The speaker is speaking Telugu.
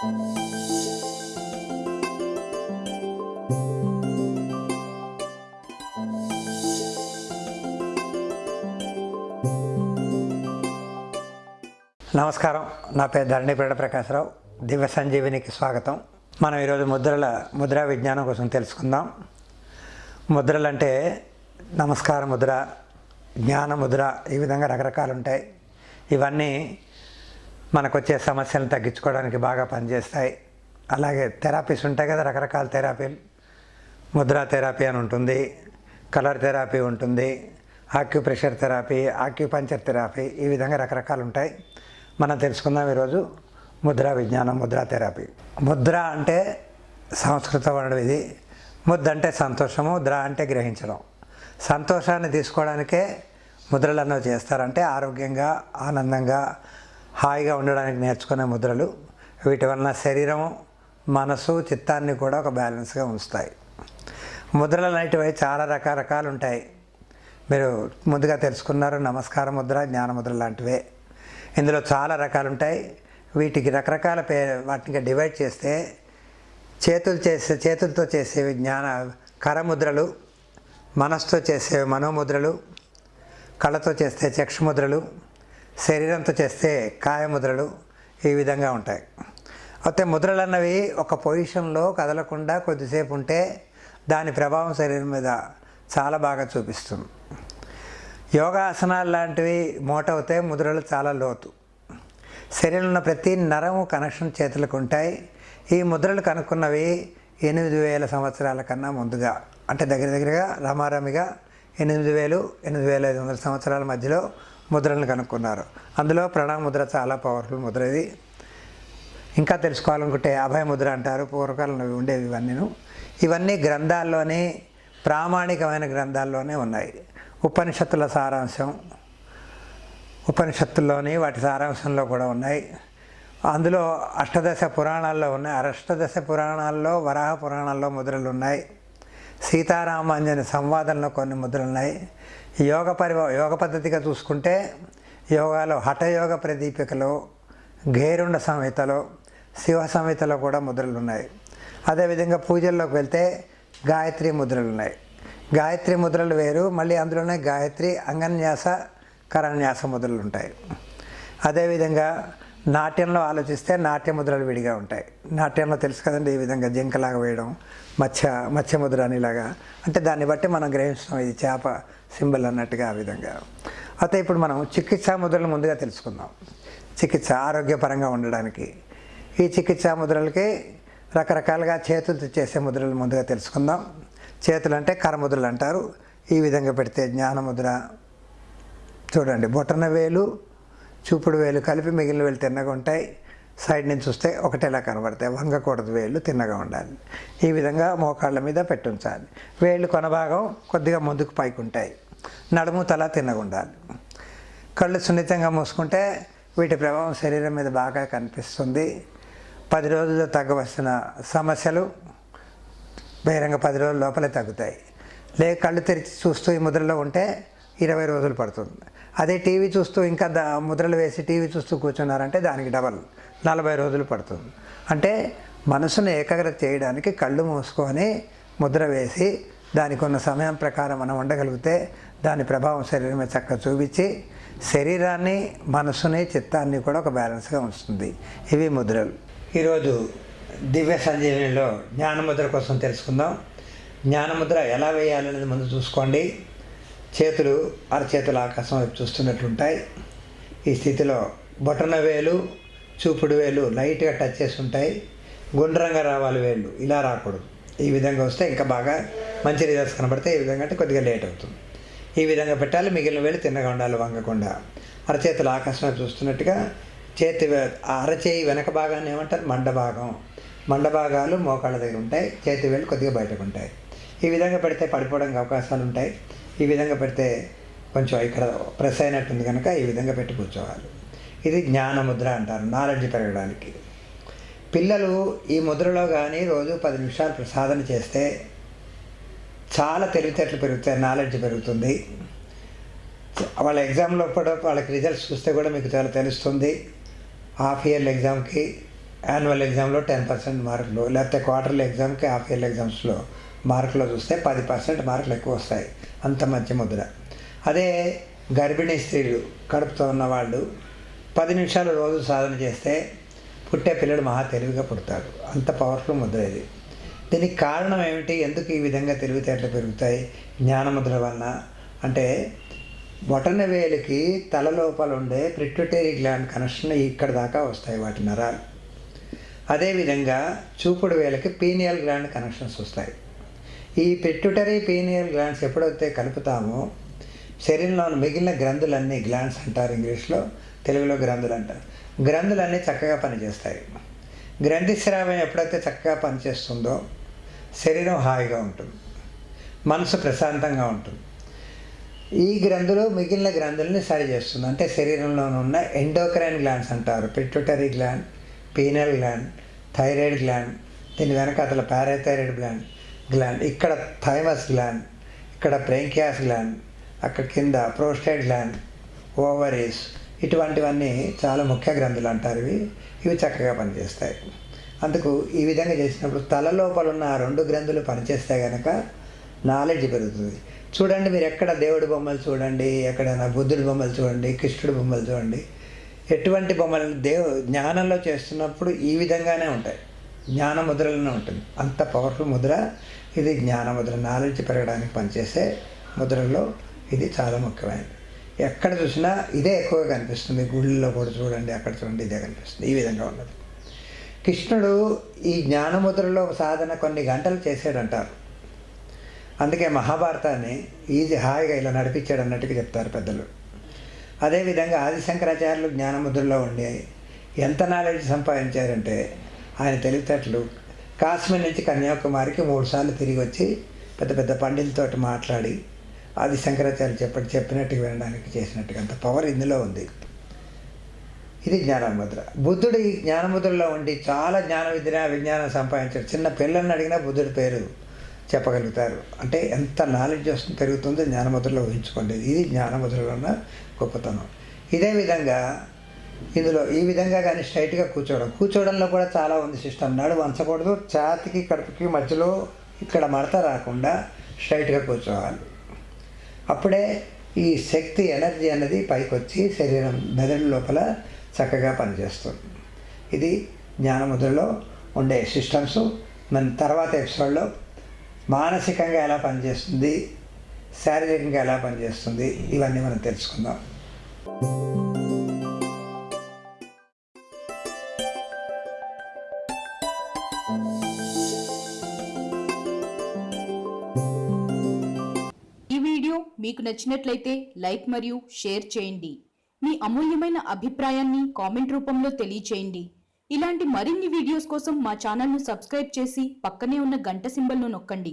నమస్కారం. నా పేరు ధరణిపేట ప్రకాశరావు. దివ్య సంజీవినికి స్వాగతం. మనం ఈరోజు ముద్రల ముద్రా విజ్ఞానం కోసం తెలుసుకుందాం. ముద్రలు అంటే నమస్కార ముద్ర జ్ఞాన ముద్ర ఈ విధంగా రకరకాలు ఉంటాయి. ఇవన్నీ మనకు వచ్చే సమస్యలను తగ్గించుకోవడానికి బాగా పనిచేస్తాయి. అలాగే థెరపీస్ ఉంటాయి కదా రకరకాల థెరపీలు ముద్రా థెరపీ అని ఉంటుంది కలర్ థెరపీ ఉంటుంది ఆక్యుప్రెషర్ థెరపీ ఆక్యుపంచర్ థెరపీ ఈ విధంగా రకరకాలు ఉంటాయి. మనం తెలుసుకుందాం ఈరోజు ముద్రా విజ్ఞానం ముద్రా థెరపీ. ముద్ర అంటే సంస్కృత వనరు ఇది. ముద్ద అంటే సంతోషము ద్ర అంటే గ్రహించడం. సంతోషాన్ని తీసుకోవడానికే ముద్రలను చేస్తారంటే ఆరోగ్యంగా ఆనందంగా హాయిగా ఉండడానికి నేర్చుకునే ముద్రలు వీటి వలన శరీరం మనసు చిత్తాన్ని కూడా ఒక బ్యాలెన్స్గా ఉంచుతాయి. ముద్రలు అనేటివి చాలా రకరకాలు ఉంటాయి. మీరు ముందుగా తెలుసుకున్నారు నమస్కార ముద్ర జ్ఞాన ముద్ర లాంటివే. ఇందులో చాలా రకాలు ఉంటాయి. వీటికి రకరకాల పే వాటిని డివైడ్ చేస్తే చేతులు చేసే చేతులతో చేసేవి జ్ఞాన కరముద్రలు మనసుతో చేసేవి మనోముద్రలు కళ్ళతో చేస్తే చక్షుముద్రలు శరీరంతో చేస్తే కాయముద్రలు ఈ విధంగా ఉంటాయి. అయితే ముద్రలు అన్నవి ఒక పొజిషన్లో కదలకుండా కొద్దిసేపు ఉంటే దాని ప్రభావం శరీరం మీద చాలా బాగా చూపిస్తుంది. యోగాసనాలు లాంటివి మోటవుతే ముద్రలు చాలా లోతు. శరీరంలో ఉన్న ప్రతి నరము కనెక్షన్ చేతులకు ఉంటాయి. ఈ ముద్రలు కనుక్కున్నవి ఎనిమిది వేల సంవత్సరాల కన్నా ముందుగా అంటే దగ్గర దగ్గరగా రమారమిగా ఎనిమిది వేలు ఎనిమిది వేల ఐదు వందల సంవత్సరాల మధ్యలో ముద్రలను కనుక్కున్నారు. అందులో ప్రణామ ముద్ర చాలా పవర్ఫుల్ ముద్ర ఇది. ఇంకా తెలుసుకోవాలనుకుంటే అభయముద్ర అంటారు పూర్వకాలంలో ఉండేవి ఇవన్నీను. ఇవన్నీ గ్రంథాల్లోనే ప్రామాణికమైన గ్రంథాల్లోనే ఉన్నాయి. ఉపనిషత్తుల సారాంశం ఉపనిషత్తుల్లోని వాటి సారాంశంలో కూడా ఉన్నాయి. అందులో అష్టదశ పురాణాల్లో ఉన్నాయి. అష్టదశ పురాణాల్లో వరాహ పురాణాల్లో ముద్రలు ఉన్నాయి. సీతారామాంజని సంవాదంలో కొన్ని ముద్రలున్నాయి. యోగ పరి యోగ పద్ధతిగా చూసుకుంటే యోగాలో హఠయోగ ప్రదీపికలో గేరుండ సంహితలో శివ సంహితలో కూడా ముద్రలు ఉన్నాయి అదేవిధంగా పూజల్లోకి వెళ్తే గాయత్రి ముద్రలు ఉన్నాయి గాయత్రి ముద్రలు వేరు మళ్ళీ అందులోనే గాయత్రి అంగన్యాస కరన్యాస ముద్రలు ఉంటాయి అదేవిధంగా నాట్యంలో ఆలోచిస్తే నాట్య ముద్రలు విడిగా ఉంటాయి. నాట్యంలో తెలుసు కదండి ఈ విధంగా జింకలాగా వేయడం మత్స్య మత్స్య ముద్ర అనేలాగా. అంటే దాన్ని బట్టి మనం గ్రహిస్తాం ఇది చేప సింబల్ అన్నట్టుగా ఆ విధంగా. అయితే ఇప్పుడు మనం చికిత్సా ముద్రలు ముందుగా తెలుసుకుందాం. చికిత్స ఆరోగ్యపరంగా ఉండడానికి. ఈ చికిత్సా ముద్రలకి రకరకాలుగా చేతులతో చేసే ముద్రలు ముందుగా తెలుసుకుందాం. చేతులు అంటే కరముద్రలు అంటారు. ఈ విధంగా పెడితే జ్ఞానముద్ర. చూడండి బొటన వేలు చూపుడు వేలు కలిపి మిగిలిన వేలు తిన్నగా ఉంటాయి. సైడ్ నుంచి చూస్తే ఒకటేలా కనబడతాయి. వంగకూడదు వేళ్ళు తిన్నగా ఉండాలి. ఈ విధంగా మోకాళ్ళ మీద పెట్టుంచాలి. వేళ్ళు కొనభాగం కొద్దిగా ముందుకు పైకి ఉంటాయి నడుము తల తిన్నగా ఉండాలి. కళ్ళు సున్నితంగా మూసుకుంటే వీటి ప్రభావం శరీరం మీద బాగా కనిపిస్తుంది. పది రోజుల్లో తగ్గవలసిన సమస్యలు బహిరంగ పది రోజుల లోపలే తగ్గుతాయి. లేక కళ్ళు తెరిచి చూస్తూ ఈ ముద్రలో ఉంటే ఇరవై రోజులు పడుతుంది. అదే టీవీ చూస్తూ ఇంకా దా ముద్రలు వేసి టీవీ చూస్తూ కూర్చున్నారంటే దానికి డబల్ నలభై రోజులు పడుతుంది. అంటే మనసును ఏకాగ్రత చేయడానికి కళ్ళు మూసుకొని ముద్ర వేసి దానికి ఉన్న సమయం ప్రకారం మనం ఉండగలిగితే దాని ప్రభావం శరీరం మీద చక్కగా చూపించి శరీరాన్ని మనసుని చిత్తాన్ని కూడా ఒక బ్యాలెన్స్గా ఉంచుతుంది. ఇవి ముద్రలు. ఈరోజు దివ్య సంజీవనిలో జ్ఞానముద్ర కోసం తెలుసుకుందాం. జ్ఞానముద్ర ఎలా వేయాలనేది ముందు చూసుకోండి. చేతులు అరచేతుల ఆకాశం వైపు చూస్తున్నట్లుంటాయి. ఈ స్థితిలో బొటన వేలు చూపుడు వేలు లైట్గా టచ్ చేసి ఉంటాయి గుండ్రంగా రావాలి వేళ్ళు ఇలా రాకూడదు. ఈ విధంగా వస్తే ఇంకా బాగా మంచి రిజల్ట్స్ కనబడితే ఈ విధంగా అంటే కొద్దిగా లేట్ అవుతుంది. ఈ విధంగా పెట్టాలి. మిగిలిన వేలు తిన్నగా ఉండాలి వంగకుండా. అరచేతుల ఆకాశం వైపు చూస్తున్నట్టుగా చేతి అరచేయి వెనక భాగాన్ని ఏమంటారు? మండభాగం. మండభాగాలు మోకాళ్ళ దగ్గర ఉంటాయి. చేతి వేలు కొద్దిగా బయటకు ఉంటాయి. ఈ విధంగా పెడితే పడిపోవడానికి అవకాశాలు ఉంటాయి ఈ విధంగా పెడితే కొంచెం ఇక్కడ ప్రెస్ అయినట్టుంది కనుక ఈ విధంగా పెట్టి కూర్చోవాలి. ఇది జ్ఞాన ముద్ర అంటారు నాలెడ్జ్ పెరగడానికి. పిల్లలు ఈ ముద్రలో కానీ రోజు పది నిమిషాలు సాధన చేస్తే చాలా తెలివితేటలు పెరుగుతాయి నాలెడ్జ్ పెరుగుతుంది. వాళ్ళ ఎగ్జామ్లో కూడా వాళ్ళకి రిజల్ట్స్ చూస్తే కూడా మీకు చాలా తెలుస్తుంది. హాఫ్ ఇయర్లీ ఎగ్జామ్కి యాన్యువల్ ఎగ్జామ్లో టెన్ పర్సెంట్ మార్కులు లేకపోతే క్వార్టర్లీ ఎగ్జామ్కి హాఫ్ ఇయర్లీ ఎగ్జామ్స్లో మార్కులు చూస్తే పది పర్సెంట్ మార్కులు ఎక్కువ వస్తాయి అంత మంచి ముద్ర. అదే గర్భిణీ స్త్రీలు కడుపుతో ఉన్న వాళ్ళు పది నిమిషాలు రోజు సాధన చేస్తే పుట్టే పిల్లడు మహా తెలివిగా పుడతాడు అంత పవర్ఫుల్ ముద్ర ఇది. దీనికి కారణం ఏమిటి? ఎందుకు ఈ విధంగా తెలివితేటలు పెరుగుతాయి? జ్ఞానముద్ర వలన. అంటే బొటనవేలికి తల లోపల ఉండే ప్రిట్యుటరీ గ్లాండ్ కనెక్షన్ ఇక్కడ దాకా వస్తాయి వాటి నరాలు. అదేవిధంగా చూపుడు వేలకి పీనియల్ గ్లాండ్ కనెక్షన్స్ వస్తాయి. ఈ పెట్టుటరీ పీనియల్ గ్లాండ్స్ ఎప్పుడైతే కలుపుతామో శరీరంలోని మిగిలిన గ్రంథులన్నీ గ్లాండ్స్ అంటారు ఇంగ్లీష్లో తెలుగులో గ్రంథులు అంటారు. గ్రంథులన్నీ చక్కగా పనిచేస్తాయి. గ్రంథి స్రావం ఎప్పుడైతే చక్కగా పనిచేస్తుందో శరీరం హాయిగా ఉంటుంది. మనసు ప్రశాంతంగా ఉంటుంది. ఈ గ్రంథులు మిగిలిన గ్రంథుల్ని సరి చేస్తుంది. అంటే శరీరంలో ఉన్న ఎండోక్రైన్ గ్లాండ్స్ అంటారు. Pituitary gland pineal gland thyroid gland దీని వెనక అతల పారాథైరాయిడ్ గ్లాండ్ గ్లాండ్ ఇక్కడ థైమస్ గ్లాండ్ ఇక్కడ ప్రేంకియాస్ గ్లాండ్ అక్కడ కింద ప్రోస్టేట్ గ్లాండ్ ఓవరీస్ ఇటువంటివన్నీ చాలా ముఖ్య గ్రంథులు అంటారు ఇవి. ఇవి చక్కగా పనిచేస్తాయి. అందుకు ఈ విధంగా చేసినప్పుడు తల లోపల ఉన్న ఆ రెండు గ్రంథులు పనిచేస్తే కనుక నాలెడ్జ్ పెరుగుతుంది. చూడండి మీరు ఎక్కడ దేవుడి బొమ్మలు చూడండి ఎక్కడైనా బుద్ధుడి బొమ్మలు చూడండి కృష్ణుడి బొమ్మలు చూడండి ఎటువంటి బొమ్మలు దేవు జ్ఞానంలో చేస్తున్నప్పుడు ఈ విధంగానే ఉంటాయి. జ్ఞాన ముద్రలోనే ఉంటుంది. అంత పవర్ఫుల్ ముద్ర ఇది జ్ఞాన ముద్ర నాలెడ్జ్ పెరగడానికి పనిచేసే ముద్రలో ఇది చాలా ముఖ్యమైనది. ఎక్కడ చూసినా ఇదే ఎక్కువగా కనిపిస్తుంది. గుళ్ళలో కూడా చూడండి అక్కడ చూడండి ఇదే కనిపిస్తుంది. ఈ విధంగా ఉన్నది. కృష్ణుడు ఈ జ్ఞానముద్రలో సాధన కొన్ని గంటలు చేసాడంటారు అందుకే మహాభారతాన్ని ఈజీ హాయిగా ఇలా నడిపించాడు అన్నట్టుగా చెప్తారు పెద్దలు. అదేవిధంగా ఆదిశంకరాచార్యులు జ్ఞానముద్రలో ఉండి ఎంత నాలెడ్జ్ సంపాదించారంటే ఆయన తెలివితేటలు. కాశ్మీర్ నుంచి కన్యాకుమారికి మూడు సార్లు తిరిగి వచ్చి పెద్ద పెద్ద పండితులతో మాట్లాడి ఆది శంకరాచార్య చెప్పటి చెప్పినట్టుగా వినడానికి చేసినట్టుగా అంత పవర్ ఇందులో ఉంది. ఇది జ్ఞానముద్ర. బుద్ధుడు ఈ జ్ఞానముద్రలో ఉండి చాలా జ్ఞాన విద్య విజ్ఞానం సంపాదించాడు. చిన్న పిల్లల్ని అడిగినా బుద్ధుడి పేరు చెప్పగలుగుతారు. అంటే ఎంత నాలెడ్జ్ వస్తుంది పెరుగుతుందో జ్ఞానముద్రలో ఊహించుకోండి. ఇది జ్ఞానముద్రలో ఉన్న గొప్పతనం. ఇదే విధంగా ఇందులో ఈ విధంగా కానీ స్ట్రైట్గా కూర్చోవడం. కూర్చోవడంలో కూడా చాలా ఉంది సిస్టమ్. నడు వంచకూడదు. ఛాతికి కడుపుకి మధ్యలో ఇక్కడ మడత రాకుండా స్ట్రైట్గా కూర్చోవాలి. అప్పుడే ఈ శక్తి ఎనర్జీ అనేది పైకి వచ్చి శరీరం మెదడు లోపల చక్కగా పనిచేస్తుంది. ఇది జ్ఞానముద్రలో ఉండే సిస్టమ్స్ మన తర్వాత ఎపిసోడ్లో మానసికంగా ఎలా పనిచేస్తుంది శారీరకంగా ఎలా పనిచేస్తుంది ఇవన్నీ మనం తెలుసుకుందాం. వీడియో మీకు నచ్చినట్లయితే లైక్ మరియు షేర్ చేయండి. మీ అమూల్యమైన అభిప్రాయాన్ని కామెంట్ రూపంలో తెలియచేయండి. ఇలాంటి మరిన్ని వీడియోస్ కోసం మా ఛానల్ను సబ్స్క్రైబ్ చేసి పక్కనే ఉన్న గంట సింబల్ను నొక్కండి.